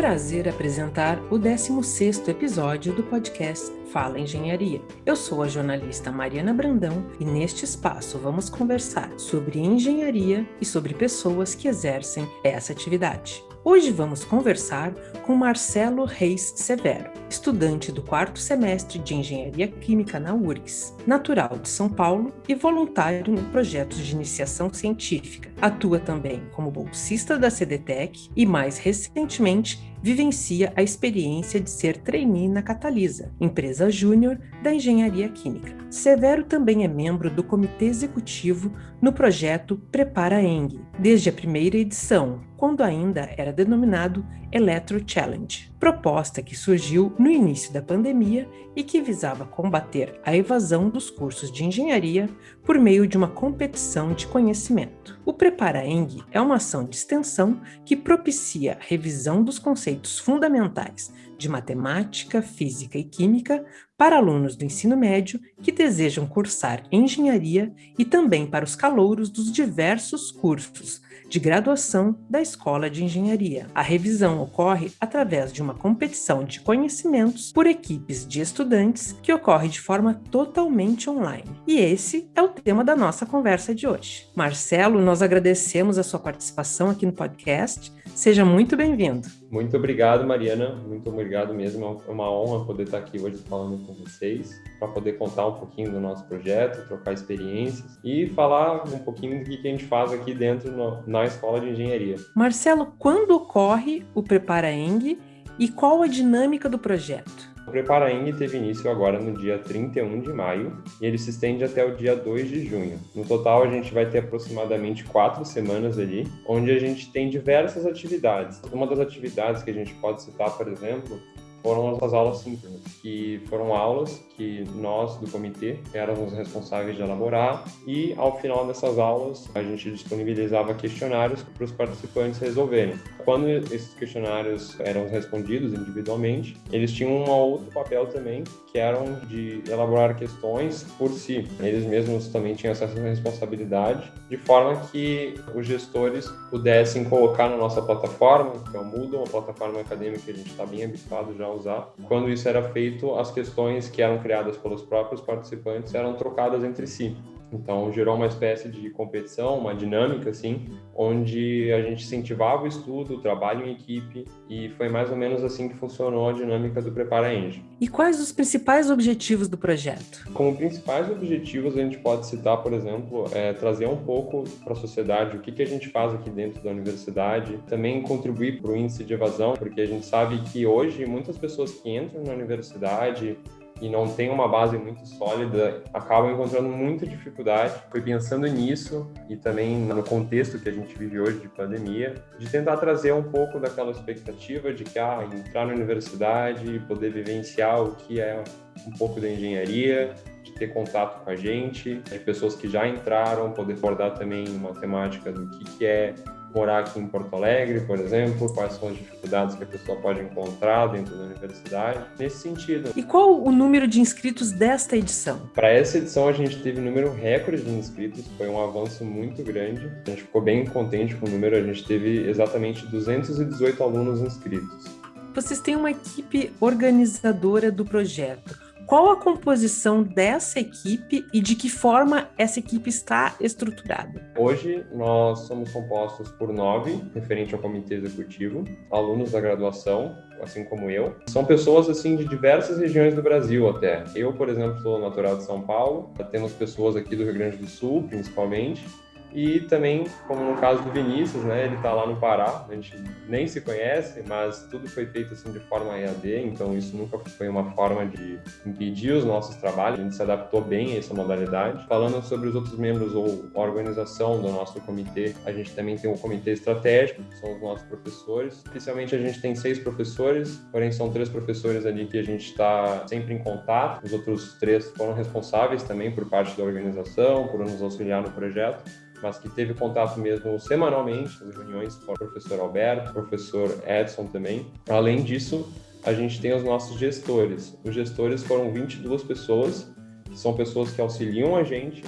prazer apresentar o 16º episódio do podcast Fala Engenharia. Eu sou a jornalista Mariana Brandão e neste espaço vamos conversar sobre engenharia e sobre pessoas que exercem essa atividade. Hoje vamos conversar com Marcelo Reis Severo, estudante do quarto semestre de Engenharia Química na URGS, natural de São Paulo e voluntário em projetos de iniciação científica. Atua também como bolsista da CDTEC e, mais recentemente, vivencia a experiência de ser trainee na Catalisa, empresa júnior da engenharia química. Severo também é membro do comitê executivo no projeto Prepara Eng, desde a primeira edição, quando ainda era denominado Electro Challenge, proposta que surgiu no início da pandemia e que visava combater a evasão dos cursos de engenharia por meio de uma competição de conhecimento. O Prepara Eng é uma ação de extensão que propicia a revisão dos conceitos fundamentais de matemática, física e química para alunos do ensino médio que desejam cursar engenharia e também para os calouros dos diversos cursos de graduação da Escola de Engenharia. A revisão ocorre através de uma competição de conhecimentos por equipes de estudantes que ocorre de forma totalmente online. E esse é o tema da nossa conversa de hoje. Marcelo, nós agradecemos a sua participação aqui no podcast. Seja muito bem-vindo. Muito obrigado, Mariana. Muito obrigado mesmo. É uma honra poder estar aqui hoje falando com vocês, para poder contar um pouquinho do nosso projeto, trocar experiências e falar um pouquinho do que a gente faz aqui dentro no, Escola de Engenharia. Marcelo, quando ocorre o Prepara Eng e qual a dinâmica do projeto? O Prepara Eng teve início agora no dia 31 de maio e ele se estende até o dia 2 de junho. No total, a gente vai ter aproximadamente quatro semanas ali, onde a gente tem diversas atividades. Uma das atividades que a gente pode citar, por exemplo, foram as aulas síncronas, que foram aulas que nós do comitê éramos responsáveis de elaborar e ao final dessas aulas a gente disponibilizava questionários para os participantes resolverem. Quando esses questionários eram respondidos individualmente, eles tinham um outro papel também, que eram de elaborar questões por si. Eles mesmos também tinham essa responsabilidade, de forma que os gestores pudessem colocar na nossa plataforma, que é o Moodle, uma plataforma acadêmica que a gente está bem habituado já usar. Quando isso era feito, as questões que eram criadas pelos próprios participantes eram trocadas entre si. Então, gerou uma espécie de competição, uma dinâmica, assim, onde a gente incentivava o estudo, o trabalho em equipe, e foi mais ou menos assim que funcionou a dinâmica do Prepara Eng. E quais os principais objetivos do projeto? Como principais objetivos, a gente pode citar, por exemplo, é, trazer um pouco para a sociedade o que, que a gente faz aqui dentro da universidade, também contribuir para o índice de evasão, porque a gente sabe que hoje muitas pessoas que entram na universidade e não tem uma base muito sólida, acabam encontrando muita dificuldade. Foi pensando nisso e também no contexto que a gente vive hoje de pandemia, de tentar trazer um pouco daquela expectativa de que ah, entrar na universidade, poder vivenciar o que é um pouco da engenharia, de ter contato com a gente, de pessoas que já entraram, poder abordar também uma temática do que, que é morar aqui em Porto Alegre, por exemplo, quais são as dificuldades que a pessoa pode encontrar dentro da universidade, nesse sentido. E qual o número de inscritos desta edição? Para essa edição a gente teve um número recorde de inscritos, foi um avanço muito grande. A gente ficou bem contente com o número, a gente teve exatamente 218 alunos inscritos. Vocês têm uma equipe organizadora do projeto qual a composição dessa equipe e de que forma essa equipe está estruturada? Hoje nós somos compostos por nove, referente ao comitê executivo, alunos da graduação, assim como eu. São pessoas assim de diversas regiões do Brasil até. Eu, por exemplo, sou natural de São Paulo. Temos pessoas aqui do Rio Grande do Sul, principalmente e também, como no caso do Vinícius, né, ele está lá no Pará, a gente nem se conhece, mas tudo foi feito assim de forma EAD, então isso nunca foi uma forma de impedir os nossos trabalhos, a gente se adaptou bem a essa modalidade. Falando sobre os outros membros ou a organização do nosso comitê, a gente também tem um comitê estratégico, que são os nossos professores. Oficialmente a gente tem seis professores, porém são três professores ali que a gente está sempre em contato, os outros três foram responsáveis também por parte da organização, por nos auxiliar no projeto mas que teve contato mesmo semanalmente nas reuniões com o professor Alberto, professor Edson também. Além disso, a gente tem os nossos gestores. Os gestores foram 22 pessoas, são pessoas que auxiliam a gente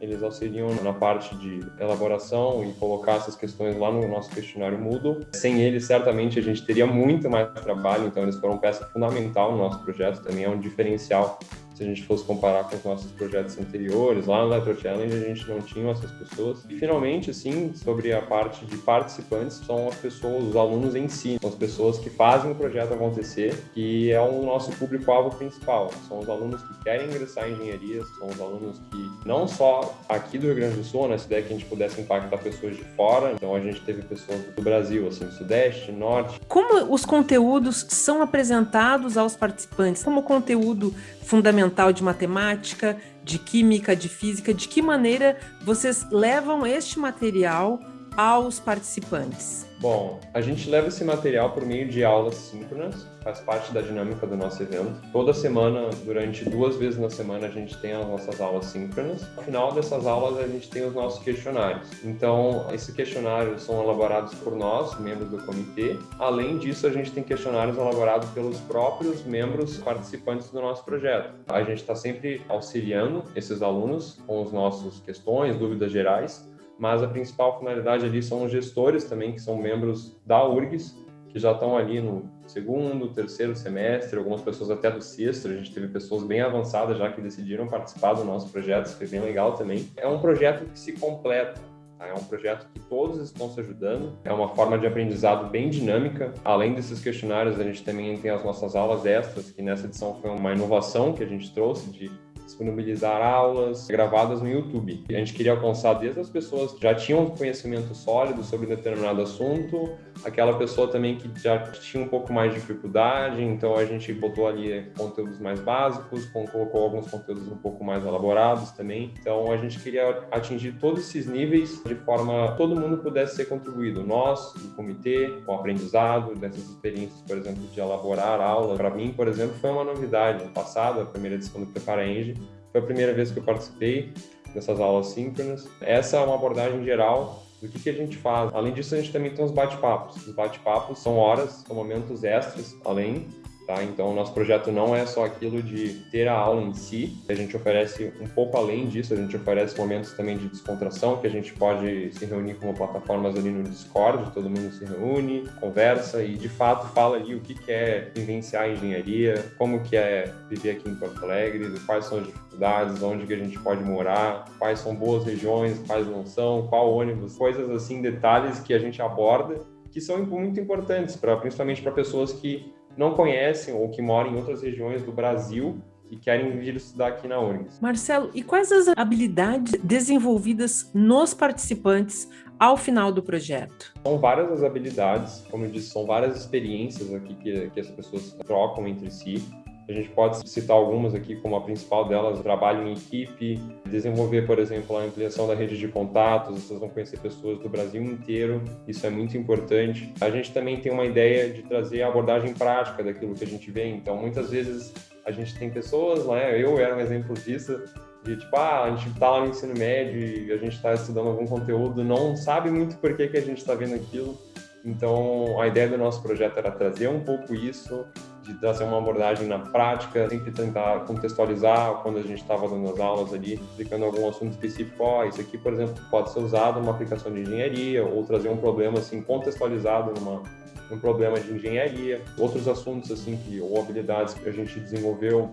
eles auxiliam na parte de elaboração e colocar essas questões lá no nosso questionário Moodle. Sem eles, certamente, a gente teria muito mais trabalho, então eles foram peça fundamental no nosso projeto, também é um diferencial se a gente fosse comparar com os nossos projetos anteriores, lá no Electro Challenge a gente não tinha essas pessoas. E finalmente, assim, sobre a parte de participantes, são as pessoas, os alunos em si, são as pessoas que fazem o projeto acontecer, que é o nosso público-alvo principal. São os alunos que querem ingressar em engenharia, são os alunos que não só aqui do Rio Grande do Sul, nessa ideia que a gente pudesse impactar pessoas de fora, então a gente teve pessoas do Brasil, assim, Sudeste, Norte. Como os conteúdos são apresentados aos participantes? Como conteúdo fundamental de matemática, de química, de física, de que maneira vocês levam este material aos participantes? Bom, a gente leva esse material por meio de aulas síncronas, faz parte da dinâmica do nosso evento. Toda semana, durante duas vezes na semana, a gente tem as nossas aulas síncronas. No final dessas aulas, a gente tem os nossos questionários. Então, esses questionários são elaborados por nós, membros do comitê. Além disso, a gente tem questionários elaborados pelos próprios membros participantes do nosso projeto. A gente está sempre auxiliando esses alunos com as nossas questões, dúvidas gerais mas a principal finalidade ali são os gestores também, que são membros da URGS, que já estão ali no segundo, terceiro semestre, algumas pessoas até do sexto, a gente teve pessoas bem avançadas já que decidiram participar do nosso projeto, isso foi bem legal também. É um projeto que se completa, tá? é um projeto que todos estão se ajudando, é uma forma de aprendizado bem dinâmica. Além desses questionários, a gente também tem as nossas aulas extras, que nessa edição foi uma inovação que a gente trouxe de disponibilizar aulas gravadas no YouTube. A gente queria alcançar desde as pessoas que já tinham conhecimento sólido sobre determinado assunto, aquela pessoa também que já tinha um pouco mais de dificuldade, então a gente botou ali conteúdos mais básicos, colocou alguns conteúdos um pouco mais elaborados também. Então a gente queria atingir todos esses níveis de forma que todo mundo pudesse ser contribuído. Nós, o comitê, com o aprendizado dessas experiências, por exemplo, de elaborar aula. Para mim, por exemplo, foi uma novidade. No passado, a primeira edição do Prepara Eng, foi a primeira vez que eu participei dessas aulas síncronas. Essa é uma abordagem geral do que, que a gente faz. Além disso, a gente também tem os bate-papos. Os bate-papos são horas, são momentos extras, além Tá? Então, nosso projeto não é só aquilo de ter a aula em si, a gente oferece um pouco além disso, a gente oferece momentos também de descontração, que a gente pode se reunir com plataformas ali no Discord, todo mundo se reúne, conversa e, de fato, fala ali o que é vivenciar a engenharia, como que é viver aqui em Porto Alegre, quais são as dificuldades, onde que a gente pode morar, quais são boas regiões, quais não são, qual ônibus, coisas assim, detalhes que a gente aborda que são muito importantes, pra, principalmente para pessoas que não conhecem ou que moram em outras regiões do Brasil e querem vir estudar aqui na URGS. Marcelo, e quais as habilidades desenvolvidas nos participantes ao final do projeto? São várias as habilidades, como eu disse, são várias experiências aqui que, que as pessoas trocam entre si. A gente pode citar algumas aqui, como a principal delas, trabalho em equipe, desenvolver, por exemplo, a ampliação da rede de contatos, vocês vão conhecer pessoas do Brasil inteiro, isso é muito importante. A gente também tem uma ideia de trazer a abordagem prática daquilo que a gente vê, então muitas vezes a gente tem pessoas, né, eu era um exemplo disso, de tipo, ah, a gente está lá no ensino médio e a gente está estudando algum conteúdo, não sabe muito por que, que a gente está vendo aquilo, então a ideia do nosso projeto era trazer um pouco isso, de trazer uma abordagem na prática, sempre tentar contextualizar quando a gente estava dando as aulas ali, explicando algum assunto específico, ó, oh, isso aqui, por exemplo, pode ser usado numa aplicação de engenharia, ou trazer um problema assim contextualizado numa um problema de engenharia, outros assuntos assim que ou habilidades que a gente desenvolveu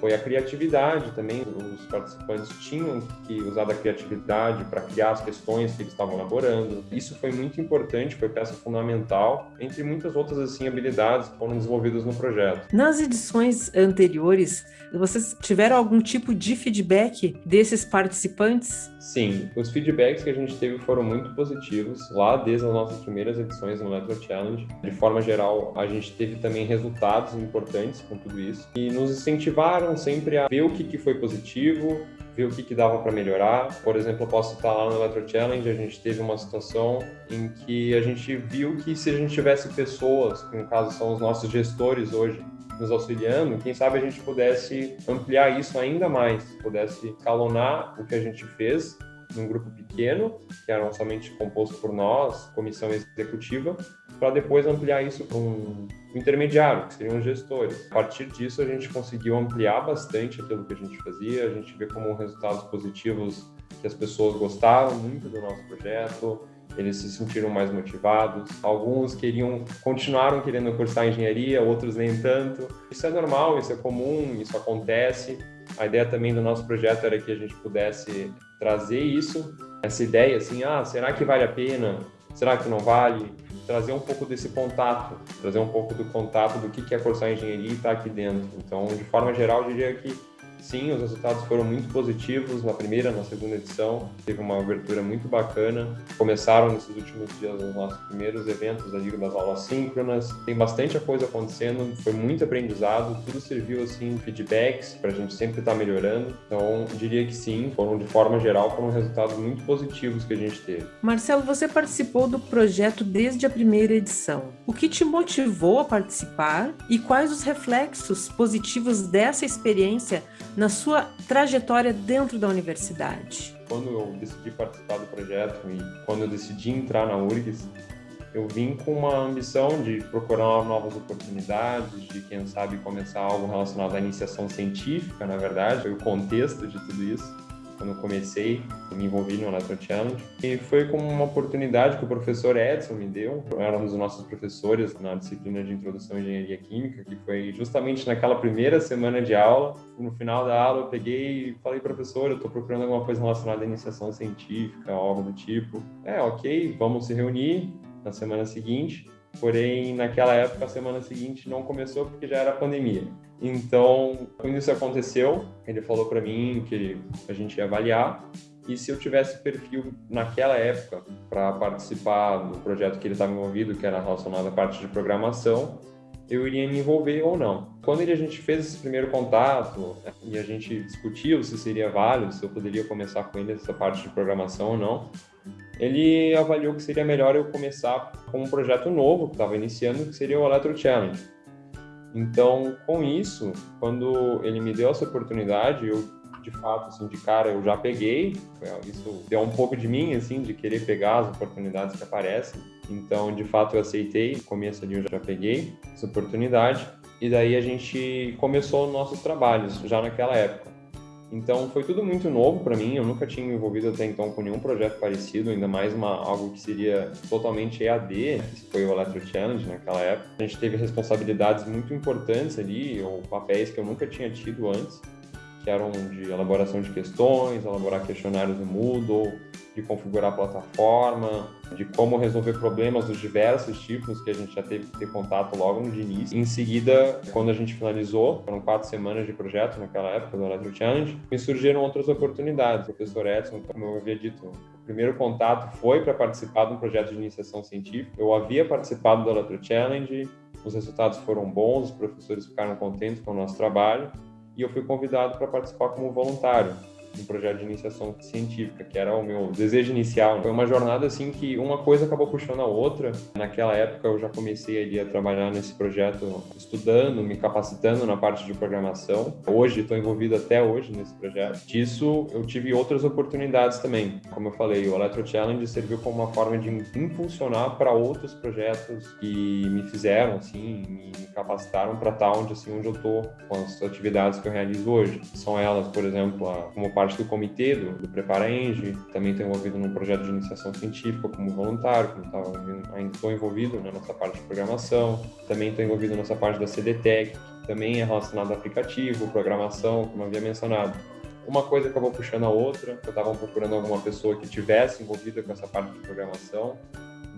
foi a criatividade também. Os participantes tinham que usar da criatividade para criar as questões que eles estavam elaborando. Isso foi muito importante, foi peça fundamental, entre muitas outras assim habilidades que foram desenvolvidas no projeto. Nas edições anteriores, vocês tiveram algum tipo de feedback desses participantes? Sim, os feedbacks que a gente teve foram muito positivos lá desde as nossas primeiras edições no Electro Challenge. De forma geral, a gente teve também resultados importantes com tudo isso e nos incentivaram sempre a ver o que, que foi positivo, ver o que, que dava para melhorar. Por exemplo, eu posso estar lá no Electro Challenge, a gente teve uma situação em que a gente viu que se a gente tivesse pessoas, que no caso são os nossos gestores hoje, nos auxiliando, quem sabe a gente pudesse ampliar isso ainda mais, pudesse escalonar o que a gente fez num grupo pequeno, que era somente composto por nós, comissão executiva, para depois ampliar isso para um intermediário, que seriam os gestores. A partir disso, a gente conseguiu ampliar bastante aquilo que a gente fazia, a gente vê como resultados positivos que as pessoas gostaram muito do nosso projeto, eles se sentiram mais motivados. Alguns queriam, continuaram querendo cursar engenharia, outros nem tanto. Isso é normal, isso é comum, isso acontece. A ideia também do nosso projeto era que a gente pudesse trazer isso, essa ideia assim, ah, será que vale a pena? Será que não vale? Trazer um pouco desse contato, trazer um pouco do contato do que é cursar engenharia e estar tá aqui dentro. Então, de forma geral, eu diria que Sim, os resultados foram muito positivos na primeira, na segunda edição. Teve uma abertura muito bacana. Começaram nesses últimos dias os nossos primeiros eventos da Liga das Aulas Síncronas. Tem bastante coisa acontecendo, foi muito aprendizado. Tudo serviu assim feedbacks para a gente sempre estar tá melhorando. Então, diria que sim, foram de forma geral foram resultados muito positivos que a gente teve. Marcelo, você participou do projeto desde a primeira edição. O que te motivou a participar e quais os reflexos positivos dessa experiência na sua trajetória dentro da universidade? Quando eu decidi participar do projeto e quando eu decidi entrar na URGS, eu vim com uma ambição de procurar novas oportunidades, de quem sabe começar algo relacionado à iniciação científica, na verdade, o contexto de tudo isso quando eu comecei, me envolvi no Electro Challenge. E foi como uma oportunidade que o professor Edson me deu, era um dos nossos professores na disciplina de Introdução à Engenharia Química, que foi justamente naquela primeira semana de aula. No final da aula, eu peguei e falei, professor, eu estou procurando alguma coisa relacionada à iniciação científica, algo do tipo. É, ok, vamos se reunir na semana seguinte. Porém, naquela época, a semana seguinte não começou porque já era pandemia. Então, quando isso aconteceu, ele falou para mim que a gente ia avaliar e se eu tivesse perfil naquela época para participar do projeto que ele estava envolvido, que era relacionado à parte de programação, eu iria me envolver ou não. Quando a gente fez esse primeiro contato e a gente discutiu se seria válido, se eu poderia começar com ele essa parte de programação ou não, ele avaliou que seria melhor eu começar com um projeto novo que estava iniciando, que seria o Electro Challenge. Então, com isso, quando ele me deu essa oportunidade, eu de fato, assim, de cara, eu já peguei. Isso deu um pouco de mim, assim, de querer pegar as oportunidades que aparecem. Então, de fato, eu aceitei. No começo ali eu já peguei essa oportunidade. E daí a gente começou nossos trabalhos já naquela época. Então foi tudo muito novo para mim, eu nunca tinha me envolvido até então com nenhum projeto parecido, ainda mais uma, algo que seria totalmente EAD, que foi o Electro Challenge naquela época. A gente teve responsabilidades muito importantes ali, ou papéis que eu nunca tinha tido antes que eram de elaboração de questões, elaborar questionários no Moodle, de configurar a plataforma, de como resolver problemas dos diversos tipos que a gente já teve que ter contato logo no início. Em seguida, quando a gente finalizou, foram quatro semanas de projeto naquela época do Electro Challenge, me surgiram outras oportunidades. O professor Edson, como eu havia dito, o primeiro contato foi para participar de um projeto de iniciação científica. Eu havia participado do Electro Challenge, os resultados foram bons, os professores ficaram contentes com o nosso trabalho e eu fui convidado para participar como voluntário um projeto de iniciação científica, que era o meu desejo inicial. Foi uma jornada assim que uma coisa acabou puxando a outra. Naquela época eu já comecei ali a trabalhar nesse projeto, estudando, me capacitando na parte de programação. Hoje estou envolvido até hoje nesse projeto. Disso eu tive outras oportunidades também. Como eu falei, o Electro Challenge serviu como uma forma de impulsionar para outros projetos que me fizeram assim, me capacitaram para estar onde assim onde eu estou com as atividades que eu realizo hoje. São elas, por exemplo, a, como parte do comitê do, do Prepara Eng, também estou envolvido num projeto de iniciação científica como voluntário, como tava, ainda estou envolvido né, nessa parte de programação, também estou envolvido nessa parte da CDTEC, que também é relacionado a aplicativo, programação, como havia mencionado. Uma coisa acabou puxando a outra, eu estava procurando alguma pessoa que tivesse envolvida com essa parte de programação,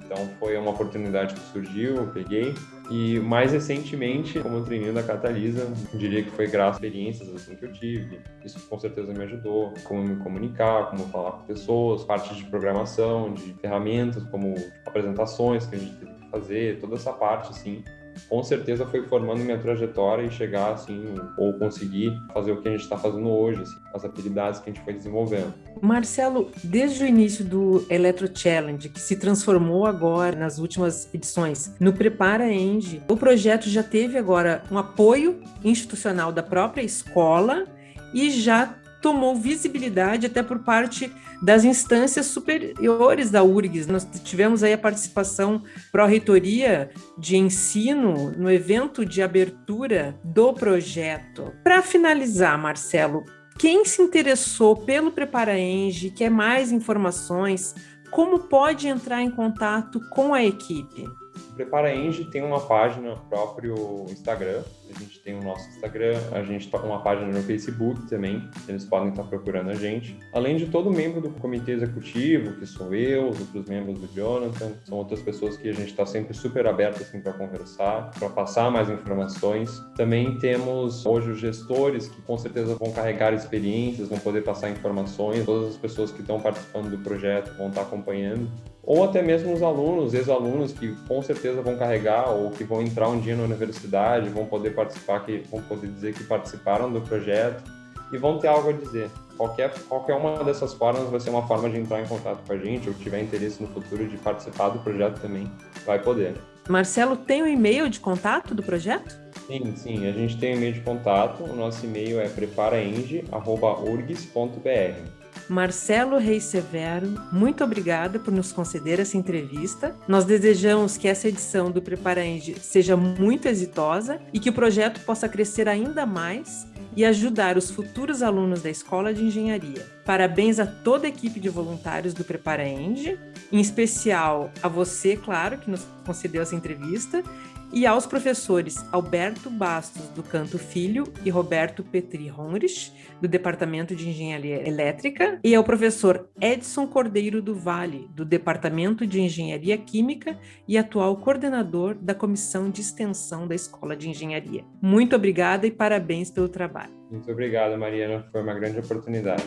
então foi uma oportunidade que surgiu, eu peguei. E mais recentemente, como treininho da Catalisa, diria que foi graças a experiências assim que eu tive. Isso com certeza me ajudou, como me comunicar, como falar com pessoas, parte de programação, de ferramentas, como apresentações que a gente teve que fazer, toda essa parte assim com certeza foi formando minha trajetória e chegar assim, ou conseguir fazer o que a gente está fazendo hoje, assim, as habilidades que a gente foi desenvolvendo. Marcelo, desde o início do Electro Challenge, que se transformou agora nas últimas edições no Prepara Eng, o projeto já teve agora um apoio institucional da própria escola e já tomou visibilidade até por parte das instâncias superiores da URGS. Nós tivemos aí a participação pró-reitoria de ensino no evento de abertura do projeto. Para finalizar, Marcelo, Quem se interessou pelo Prepara Eng, quer mais informações, como pode entrar em contato com a equipe? Prepara Eng tem uma página próprio Instagram, a gente tem o nosso Instagram, a gente está com uma página no Facebook também, eles podem estar procurando a gente. Além de todo membro do comitê executivo, que sou eu, os outros membros do Jonathan, são outras pessoas que a gente está sempre super aberto assim, para conversar, para passar mais informações. Também temos hoje os gestores, que com certeza vão carregar experiências, vão poder passar informações, todas as pessoas que estão participando do projeto vão estar acompanhando ou até mesmo os alunos, ex-alunos que com certeza vão carregar ou que vão entrar um dia na universidade, vão poder participar, que vão poder dizer que participaram do projeto e vão ter algo a dizer. Qualquer, qualquer uma dessas formas vai ser uma forma de entrar em contato com a gente ou tiver interesse no futuro de participar do projeto também, vai poder. Marcelo, tem o um e-mail de contato do projeto? Sim, sim, a gente tem um e-mail de contato, o nosso e-mail é preparaeng.urgs.br. Marcelo Reis Severo, muito obrigada por nos conceder essa entrevista. Nós desejamos que essa edição do Preparenge seja muito exitosa e que o projeto possa crescer ainda mais e ajudar os futuros alunos da Escola de Engenharia. Parabéns a toda a equipe de voluntários do Preparaenge, em especial a você, claro, que nos concedeu essa entrevista, e aos professores Alberto Bastos, do Canto Filho, e Roberto Petri Honrich, do Departamento de Engenharia Elétrica, e ao professor Edson Cordeiro do Vale, do Departamento de Engenharia Química e atual coordenador da Comissão de Extensão da Escola de Engenharia. Muito obrigada e parabéns pelo trabalho. Muito obrigado, Mariana. Foi uma grande oportunidade.